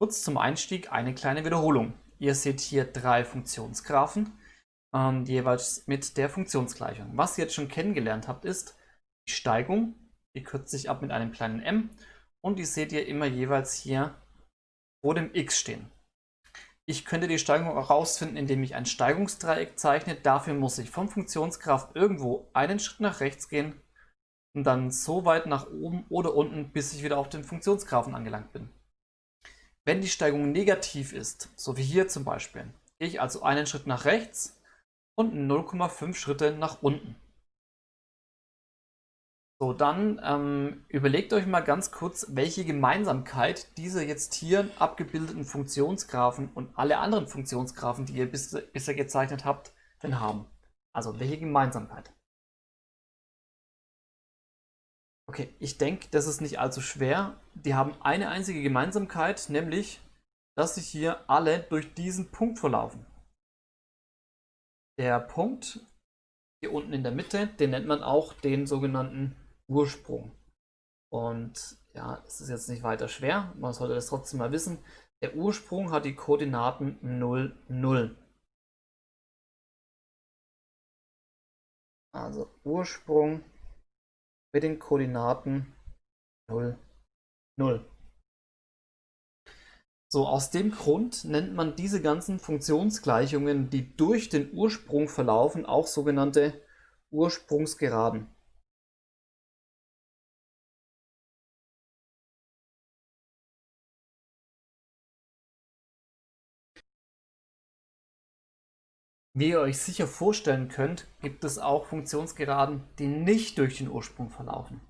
Kurz zum Einstieg eine kleine Wiederholung. Ihr seht hier drei Funktionsgraphen, ähm, jeweils mit der Funktionsgleichung. Was ihr jetzt schon kennengelernt habt, ist die Steigung, die kürzt sich ab mit einem kleinen m und die seht ihr immer jeweils hier vor dem x stehen. Ich könnte die Steigung auch herausfinden, indem ich ein Steigungsdreieck zeichne. Dafür muss ich vom Funktionsgraph irgendwo einen Schritt nach rechts gehen und dann so weit nach oben oder unten, bis ich wieder auf den Funktionsgraphen angelangt bin. Wenn die Steigung negativ ist, so wie hier zum Beispiel, gehe ich also einen Schritt nach rechts und 0,5 Schritte nach unten. So, dann ähm, überlegt euch mal ganz kurz, welche Gemeinsamkeit diese jetzt hier abgebildeten Funktionsgraphen und alle anderen Funktionsgraphen, die ihr bis, bisher gezeichnet habt, denn haben. Also, welche Gemeinsamkeit? Okay, ich denke, das ist nicht allzu schwer. Die haben eine einzige Gemeinsamkeit, nämlich, dass sich hier alle durch diesen Punkt verlaufen. Der Punkt hier unten in der Mitte, den nennt man auch den sogenannten Ursprung. Und ja, es ist jetzt nicht weiter schwer, man sollte das trotzdem mal wissen. Der Ursprung hat die Koordinaten 0, 0. Also Ursprung mit den Koordinaten 0, 0. So, aus dem Grund nennt man diese ganzen Funktionsgleichungen, die durch den Ursprung verlaufen, auch sogenannte Ursprungsgeraden. Wie ihr euch sicher vorstellen könnt, gibt es auch Funktionsgeraden, die nicht durch den Ursprung verlaufen.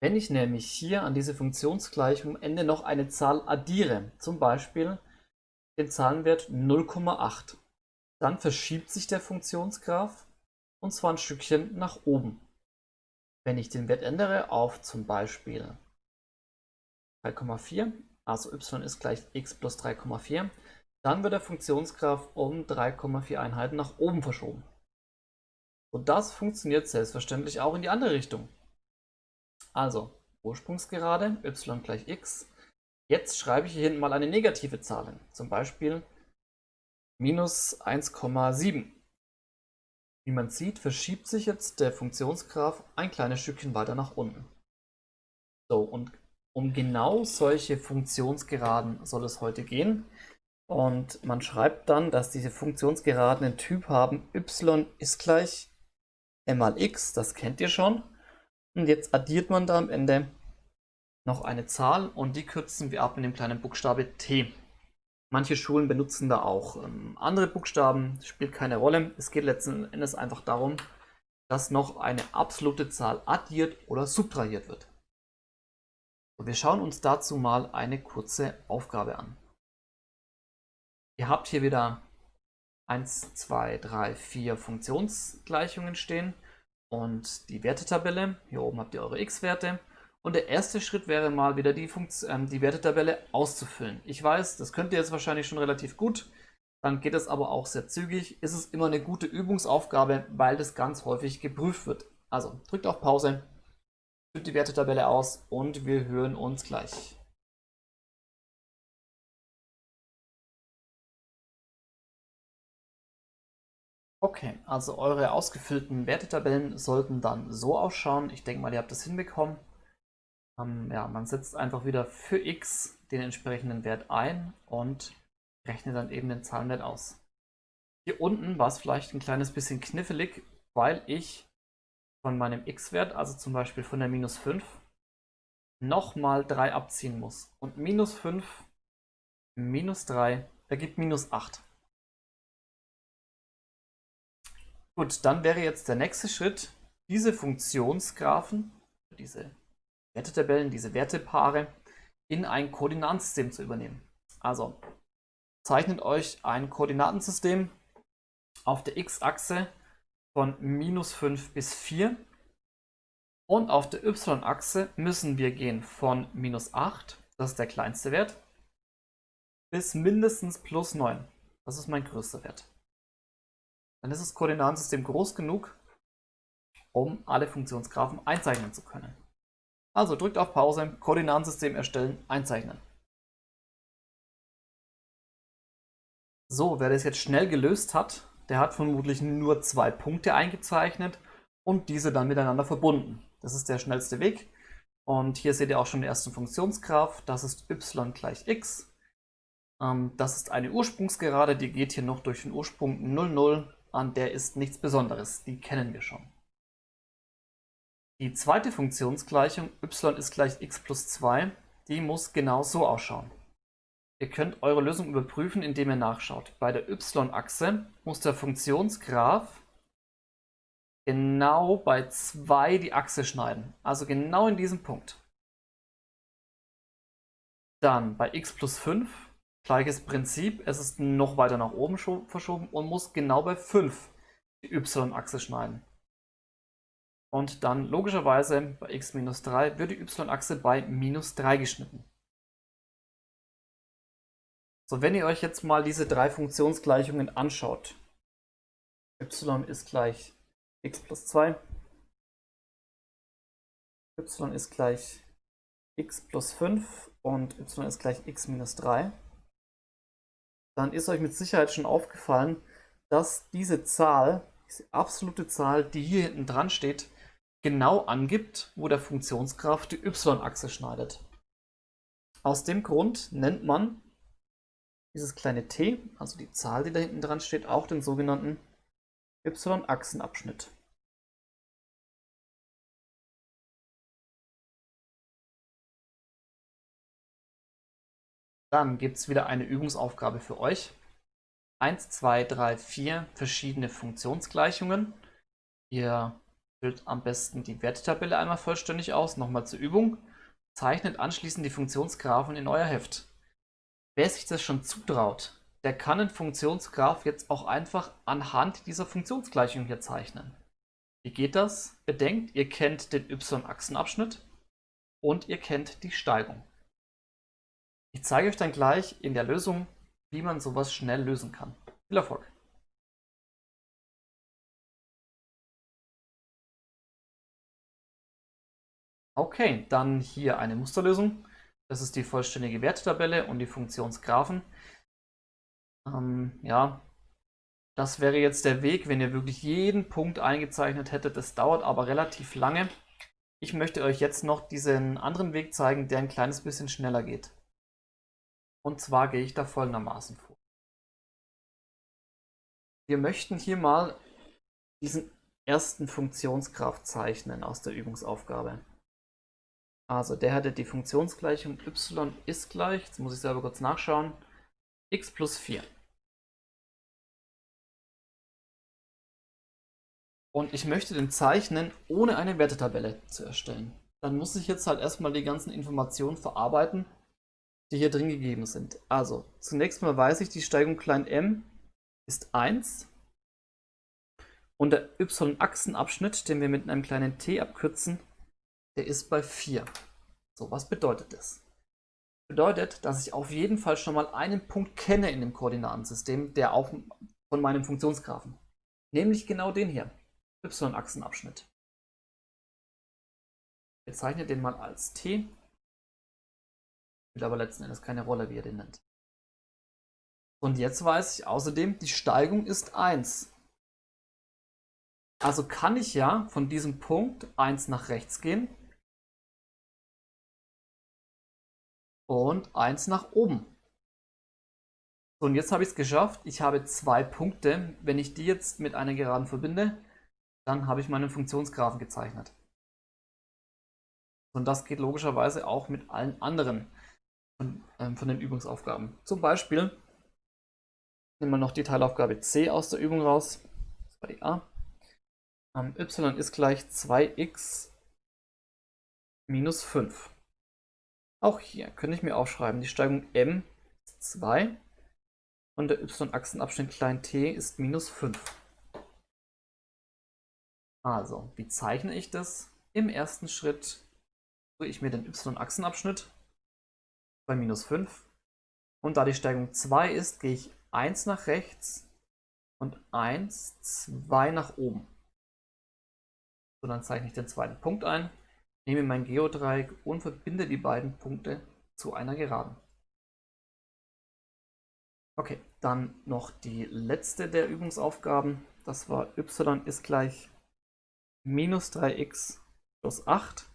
Wenn ich nämlich hier an diese Funktionsgleichung am Ende noch eine Zahl addiere, zum Beispiel den Zahlenwert 0,8, dann verschiebt sich der Funktionsgraph und zwar ein Stückchen nach oben. Wenn ich den Wert ändere auf zum Beispiel 3,4, also y ist gleich x plus 3,4, dann wird der Funktionsgraph um 3,4 Einheiten nach oben verschoben. Und das funktioniert selbstverständlich auch in die andere Richtung. Also Ursprungsgerade y gleich x. Jetzt schreibe ich hier hinten mal eine negative Zahl hin, zum Beispiel minus 1,7. Wie man sieht, verschiebt sich jetzt der Funktionsgraph ein kleines Stückchen weiter nach unten. So, und um genau solche Funktionsgeraden soll es heute gehen. Und man schreibt dann, dass diese Funktionsgeraden einen Typ haben, y ist gleich m mal x, das kennt ihr schon. Und jetzt addiert man da am Ende noch eine Zahl und die kürzen wir ab mit dem kleinen Buchstabe t. Manche Schulen benutzen da auch ähm, andere Buchstaben, spielt keine Rolle. Es geht letzten Endes einfach darum, dass noch eine absolute Zahl addiert oder subtrahiert wird. Und wir schauen uns dazu mal eine kurze Aufgabe an. Ihr habt hier wieder 1, 2, 3, 4 Funktionsgleichungen stehen und die Wertetabelle. Hier oben habt ihr eure x-Werte. Und der erste Schritt wäre mal wieder die, Funkt äh, die Wertetabelle auszufüllen. Ich weiß, das könnt ihr jetzt wahrscheinlich schon relativ gut. Dann geht es aber auch sehr zügig. Ist es immer eine gute Übungsaufgabe, weil das ganz häufig geprüft wird. Also drückt auf Pause, füllt die Wertetabelle aus und wir hören uns gleich. Okay, also eure ausgefüllten Wertetabellen sollten dann so ausschauen. Ich denke mal, ihr habt das hinbekommen. Ähm, ja, man setzt einfach wieder für x den entsprechenden Wert ein und rechnet dann eben den Zahlenwert aus. Hier unten war es vielleicht ein kleines bisschen knifflig, weil ich von meinem x-Wert, also zum Beispiel von der minus 5, nochmal 3 abziehen muss. Und minus 5 minus 3 ergibt minus 8. Gut, dann wäre jetzt der nächste Schritt, diese Funktionsgraphen, diese Wertetabellen, diese Wertepaare in ein Koordinatensystem zu übernehmen. Also zeichnet euch ein Koordinatensystem auf der x-Achse von minus 5 bis 4 und auf der y-Achse müssen wir gehen von minus 8, das ist der kleinste Wert, bis mindestens plus 9, das ist mein größter Wert dann ist das Koordinatensystem groß genug, um alle Funktionsgraphen einzeichnen zu können. Also drückt auf Pause, Koordinatensystem erstellen, einzeichnen. So, wer das jetzt schnell gelöst hat, der hat vermutlich nur zwei Punkte eingezeichnet und diese dann miteinander verbunden. Das ist der schnellste Weg. Und hier seht ihr auch schon die erste Funktionsgraph. Das ist y gleich x. Ähm, das ist eine Ursprungsgerade, die geht hier noch durch den Ursprung 0, 0. An der ist nichts Besonderes, die kennen wir schon. Die zweite Funktionsgleichung y ist gleich x plus 2, die muss genau so ausschauen. Ihr könnt eure Lösung überprüfen, indem ihr nachschaut. Bei der y-Achse muss der Funktionsgraph genau bei 2 die Achse schneiden. Also genau in diesem Punkt. Dann bei x plus 5, gleiches Prinzip. Es ist noch weiter nach oben verschoben und muss genau bei 5 die y-Achse schneiden. Und dann logischerweise bei x minus 3 wird die y-Achse bei minus 3 geschnitten. So, wenn ihr euch jetzt mal diese drei Funktionsgleichungen anschaut, y ist gleich x plus 2, y ist gleich x plus 5 und y ist gleich x minus 3, dann ist euch mit Sicherheit schon aufgefallen, dass diese Zahl, diese absolute Zahl, die hier hinten dran steht, genau angibt, wo der Funktionsgraph die y-Achse schneidet. Aus dem Grund nennt man dieses kleine t, also die Zahl, die da hinten dran steht, auch den sogenannten y-Achsenabschnitt. Dann gibt es wieder eine Übungsaufgabe für euch. 1, 2, 3, 4 verschiedene Funktionsgleichungen. Ihr füllt am besten die Werttabelle einmal vollständig aus. Nochmal zur Übung. Zeichnet anschließend die Funktionsgraphen in euer Heft. Wer sich das schon zutraut, der kann den Funktionsgraph jetzt auch einfach anhand dieser Funktionsgleichung hier zeichnen. Wie geht das? Bedenkt, ihr kennt den y-Achsenabschnitt und ihr kennt die Steigung. Ich zeige euch dann gleich in der Lösung, wie man sowas schnell lösen kann. Viel Erfolg! Okay, dann hier eine Musterlösung. Das ist die vollständige Wertetabelle und die Funktionsgraphen. Ähm, ja, das wäre jetzt der Weg, wenn ihr wirklich jeden Punkt eingezeichnet hättet. Das dauert aber relativ lange. Ich möchte euch jetzt noch diesen anderen Weg zeigen, der ein kleines bisschen schneller geht. Und zwar gehe ich da folgendermaßen vor. Wir möchten hier mal diesen ersten Funktionsgraph zeichnen aus der Übungsaufgabe. Also der hatte die Funktionsgleichung y ist gleich, jetzt muss ich selber kurz nachschauen, x plus 4. Und ich möchte den zeichnen, ohne eine Wertetabelle zu erstellen. Dann muss ich jetzt halt erstmal die ganzen Informationen verarbeiten, die hier drin gegeben sind. Also, zunächst mal weiß ich, die Steigung klein m ist 1. Und der y-Achsenabschnitt, den wir mit einem kleinen t abkürzen, der ist bei 4. So, was bedeutet das? Bedeutet, dass ich auf jeden Fall schon mal einen Punkt kenne in dem Koordinatensystem, der auch von meinem Funktionsgraphen. Nämlich genau den hier, y-Achsenabschnitt. Ich bezeichne den mal als t. Spielt aber letzten Endes keine Rolle, wie ihr den nennt. Und jetzt weiß ich außerdem, die Steigung ist 1. Also kann ich ja von diesem Punkt 1 nach rechts gehen und 1 nach oben. So, und jetzt habe ich es geschafft. Ich habe zwei Punkte. Wenn ich die jetzt mit einer Geraden verbinde, dann habe ich meinen Funktionsgraphen gezeichnet. Und das geht logischerweise auch mit allen anderen von, ähm, von den Übungsaufgaben. Zum Beispiel nehmen wir noch die Teilaufgabe C aus der Übung raus. Das war die A. Ähm, y ist gleich 2x minus 5. Auch hier könnte ich mir aufschreiben, die Steigung m ist 2 und der y-Achsenabschnitt klein t ist minus 5. Also, wie zeichne ich das? Im ersten Schritt tue ich mir den y-Achsenabschnitt bei minus 5 und da die Steigung 2 ist, gehe ich 1 nach rechts und 1, 2 nach oben. So, dann zeichne ich den zweiten Punkt ein Nehme mein Geodreieck und verbinde die beiden Punkte zu einer Geraden. Okay, dann noch die letzte der Übungsaufgaben. Das war y ist gleich minus 3x plus 8.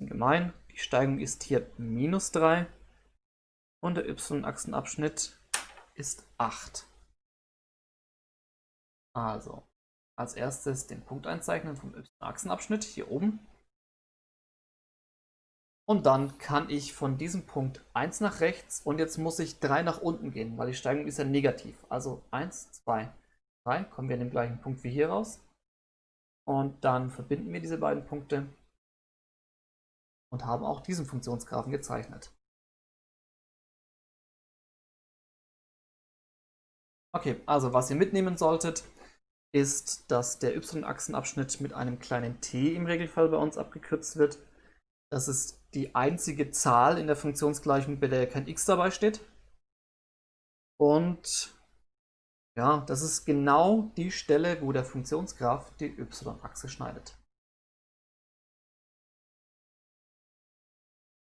Gemein, die Steigung ist hier minus 3 und der y-Achsenabschnitt ist 8. Also, als erstes den Punkt einzeichnen vom y-Achsenabschnitt hier oben. Und dann kann ich von diesem Punkt 1 nach rechts und jetzt muss ich 3 nach unten gehen, weil die Steigung ist ja negativ. Also 1, 2, 3, kommen wir an den gleichen Punkt wie hier raus. Und dann verbinden wir diese beiden Punkte und haben auch diesen Funktionsgrafen gezeichnet. Okay, also was ihr mitnehmen solltet, ist, dass der y-Achsenabschnitt mit einem kleinen t im Regelfall bei uns abgekürzt wird. Das ist die einzige Zahl in der Funktionsgleichung, bei der kein x dabei steht. Und ja, das ist genau die Stelle, wo der Funktionsgraph die y-Achse schneidet.